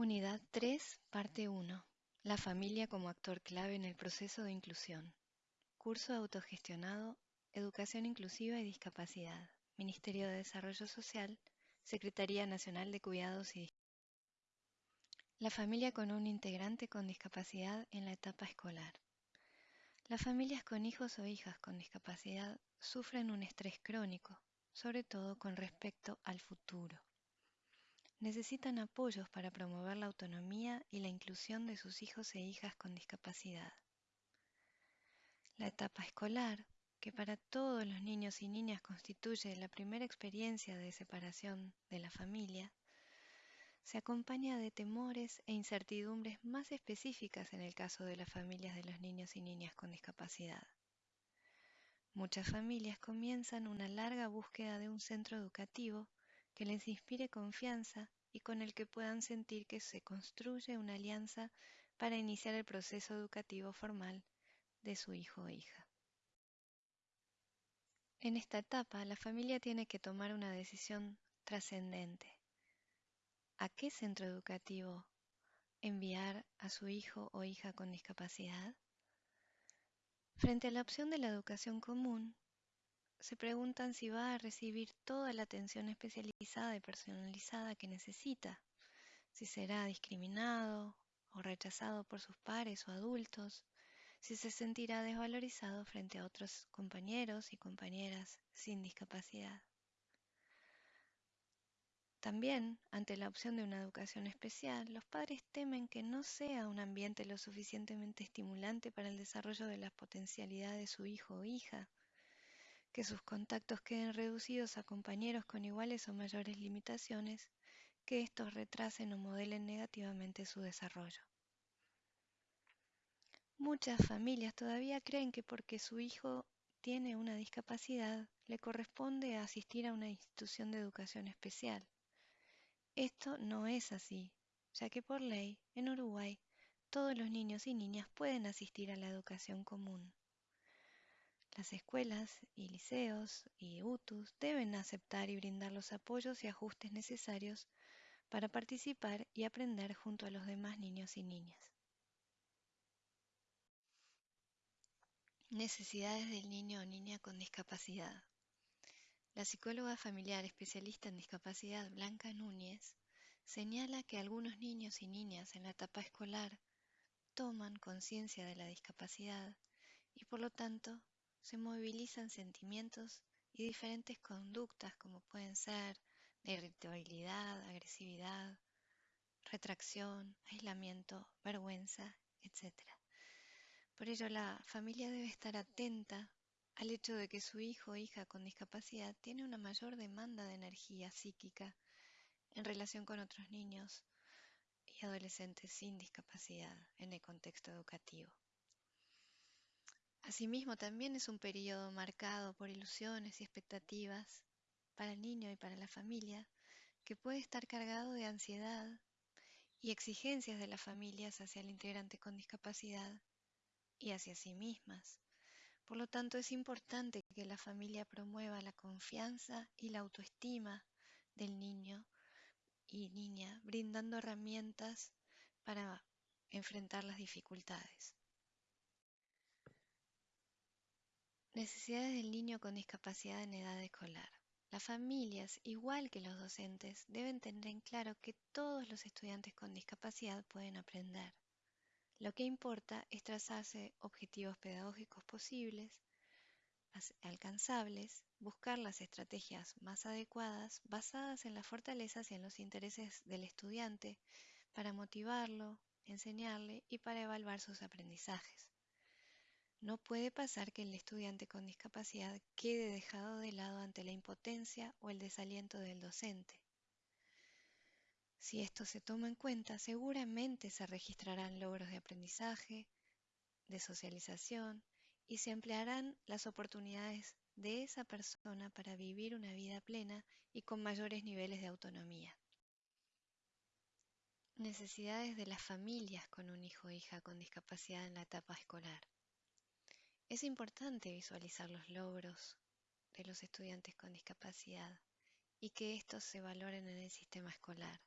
Unidad 3, parte 1. La familia como actor clave en el proceso de inclusión. Curso autogestionado, Educación Inclusiva y Discapacidad. Ministerio de Desarrollo Social, Secretaría Nacional de Cuidados y La familia con un integrante con discapacidad en la etapa escolar. Las familias con hijos o hijas con discapacidad sufren un estrés crónico, sobre todo con respecto al futuro necesitan apoyos para promover la autonomía y la inclusión de sus hijos e hijas con discapacidad. La etapa escolar, que para todos los niños y niñas constituye la primera experiencia de separación de la familia, se acompaña de temores e incertidumbres más específicas en el caso de las familias de los niños y niñas con discapacidad. Muchas familias comienzan una larga búsqueda de un centro educativo que les inspire confianza y con el que puedan sentir que se construye una alianza para iniciar el proceso educativo formal de su hijo o hija. En esta etapa, la familia tiene que tomar una decisión trascendente. ¿A qué centro educativo enviar a su hijo o hija con discapacidad? Frente a la opción de la educación común, se preguntan si va a recibir toda la atención especializada y personalizada que necesita, si será discriminado o rechazado por sus pares o adultos, si se sentirá desvalorizado frente a otros compañeros y compañeras sin discapacidad. También, ante la opción de una educación especial, los padres temen que no sea un ambiente lo suficientemente estimulante para el desarrollo de las potencialidades de su hijo o hija, que sus contactos queden reducidos a compañeros con iguales o mayores limitaciones, que estos retrasen o modelen negativamente su desarrollo. Muchas familias todavía creen que porque su hijo tiene una discapacidad, le corresponde asistir a una institución de educación especial. Esto no es así, ya que por ley, en Uruguay, todos los niños y niñas pueden asistir a la educación común. Las escuelas y liceos y UTUS deben aceptar y brindar los apoyos y ajustes necesarios para participar y aprender junto a los demás niños y niñas. Necesidades del niño o niña con discapacidad. La psicóloga familiar especialista en discapacidad Blanca Núñez señala que algunos niños y niñas en la etapa escolar toman conciencia de la discapacidad y por lo tanto se movilizan sentimientos y diferentes conductas como pueden ser irritabilidad, agresividad, retracción, aislamiento, vergüenza, etc. Por ello, la familia debe estar atenta al hecho de que su hijo o hija con discapacidad tiene una mayor demanda de energía psíquica en relación con otros niños y adolescentes sin discapacidad en el contexto educativo. Asimismo, también es un periodo marcado por ilusiones y expectativas para el niño y para la familia, que puede estar cargado de ansiedad y exigencias de las familias hacia el integrante con discapacidad y hacia sí mismas. Por lo tanto, es importante que la familia promueva la confianza y la autoestima del niño y niña, brindando herramientas para enfrentar las dificultades. Necesidades del niño con discapacidad en edad escolar. Las familias, igual que los docentes, deben tener en claro que todos los estudiantes con discapacidad pueden aprender. Lo que importa es trazarse objetivos pedagógicos posibles, alcanzables, buscar las estrategias más adecuadas basadas en las fortalezas y en los intereses del estudiante para motivarlo, enseñarle y para evaluar sus aprendizajes. No puede pasar que el estudiante con discapacidad quede dejado de lado ante la impotencia o el desaliento del docente. Si esto se toma en cuenta, seguramente se registrarán logros de aprendizaje, de socialización y se emplearán las oportunidades de esa persona para vivir una vida plena y con mayores niveles de autonomía. Necesidades de las familias con un hijo o hija con discapacidad en la etapa escolar. Es importante visualizar los logros de los estudiantes con discapacidad y que estos se valoren en el sistema escolar.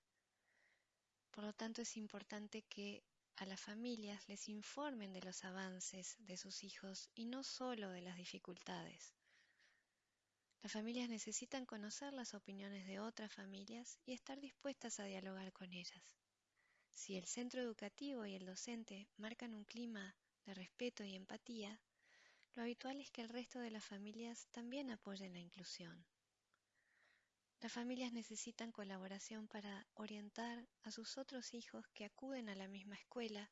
Por lo tanto, es importante que a las familias les informen de los avances de sus hijos y no solo de las dificultades. Las familias necesitan conocer las opiniones de otras familias y estar dispuestas a dialogar con ellas. Si el centro educativo y el docente marcan un clima de respeto y empatía, lo habitual es que el resto de las familias también apoyen la inclusión. Las familias necesitan colaboración para orientar a sus otros hijos que acuden a la misma escuela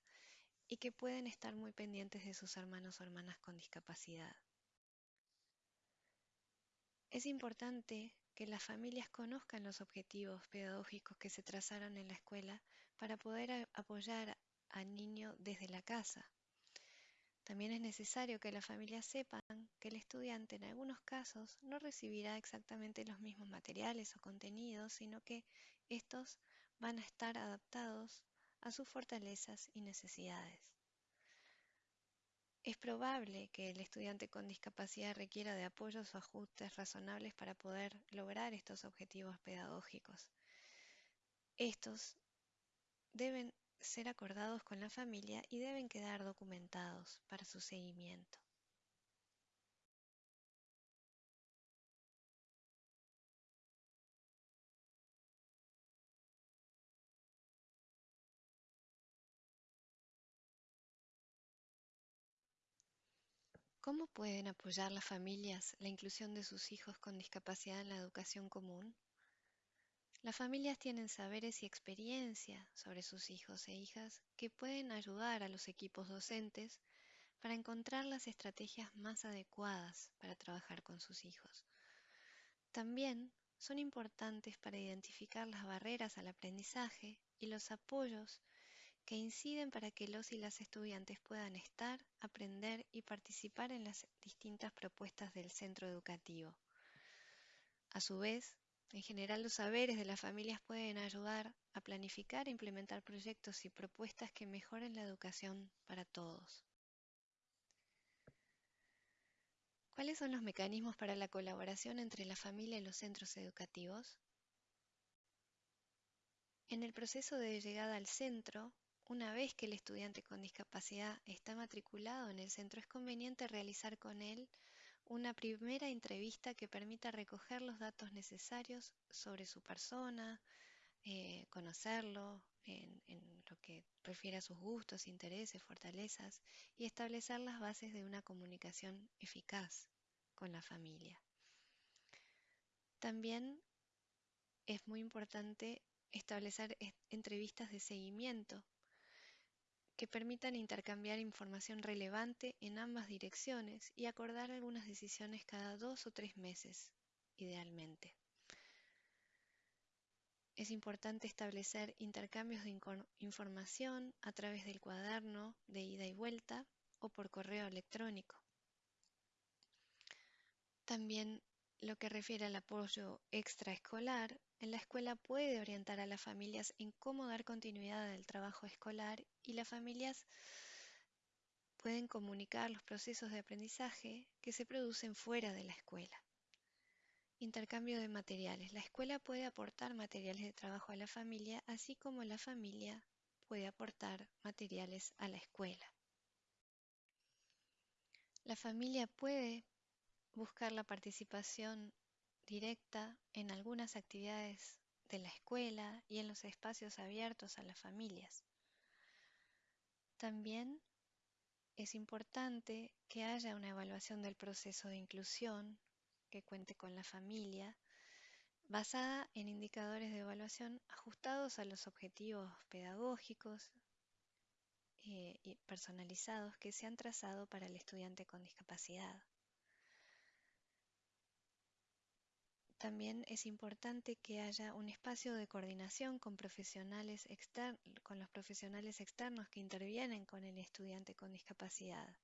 y que pueden estar muy pendientes de sus hermanos o hermanas con discapacidad. Es importante que las familias conozcan los objetivos pedagógicos que se trazaron en la escuela para poder apoyar al niño desde la casa. También es necesario que las familias sepan que el estudiante en algunos casos no recibirá exactamente los mismos materiales o contenidos, sino que estos van a estar adaptados a sus fortalezas y necesidades. Es probable que el estudiante con discapacidad requiera de apoyos o ajustes razonables para poder lograr estos objetivos pedagógicos. Estos deben ser acordados con la familia y deben quedar documentados para su seguimiento. ¿Cómo pueden apoyar las familias la inclusión de sus hijos con discapacidad en la educación común? Las familias tienen saberes y experiencia sobre sus hijos e hijas que pueden ayudar a los equipos docentes para encontrar las estrategias más adecuadas para trabajar con sus hijos. También son importantes para identificar las barreras al aprendizaje y los apoyos que inciden para que los y las estudiantes puedan estar, aprender y participar en las distintas propuestas del centro educativo. A su vez, en general los saberes de las familias pueden ayudar a planificar e implementar proyectos y propuestas que mejoren la educación para todos. ¿Cuáles son los mecanismos para la colaboración entre la familia y los centros educativos? En el proceso de llegada al centro, una vez que el estudiante con discapacidad está matriculado en el centro, es conveniente realizar con él una primera entrevista que permita recoger los datos necesarios sobre su persona, eh, conocerlo en, en, lo que refiere a sus gustos, intereses, fortalezas y establecer las bases de una comunicación eficaz con la familia. También es muy importante establecer entrevistas de seguimiento que permitan intercambiar información relevante en ambas direcciones y acordar algunas decisiones cada dos o tres meses, idealmente. Es importante establecer intercambios de información a través del cuaderno de ida y vuelta o por correo electrónico. También lo que refiere al apoyo extraescolar, en la escuela puede orientar a las familias en cómo dar continuidad al trabajo escolar y las familias pueden comunicar los procesos de aprendizaje que se producen fuera de la escuela. Intercambio de materiales. La escuela puede aportar materiales de trabajo a la familia, así como la familia puede aportar materiales a la escuela. La familia puede buscar la participación directa en algunas actividades de la escuela y en los espacios abiertos a las familias. También es importante que haya una evaluación del proceso de inclusión que cuente con la familia, basada en indicadores de evaluación ajustados a los objetivos pedagógicos eh, y personalizados que se han trazado para el estudiante con discapacidad. También es importante que haya un espacio de coordinación con, profesionales con los profesionales externos que intervienen con el estudiante con discapacidad.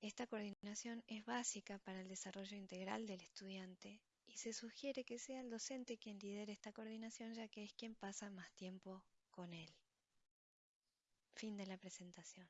Esta coordinación es básica para el desarrollo integral del estudiante y se sugiere que sea el docente quien lidere esta coordinación ya que es quien pasa más tiempo con él. Fin de la presentación.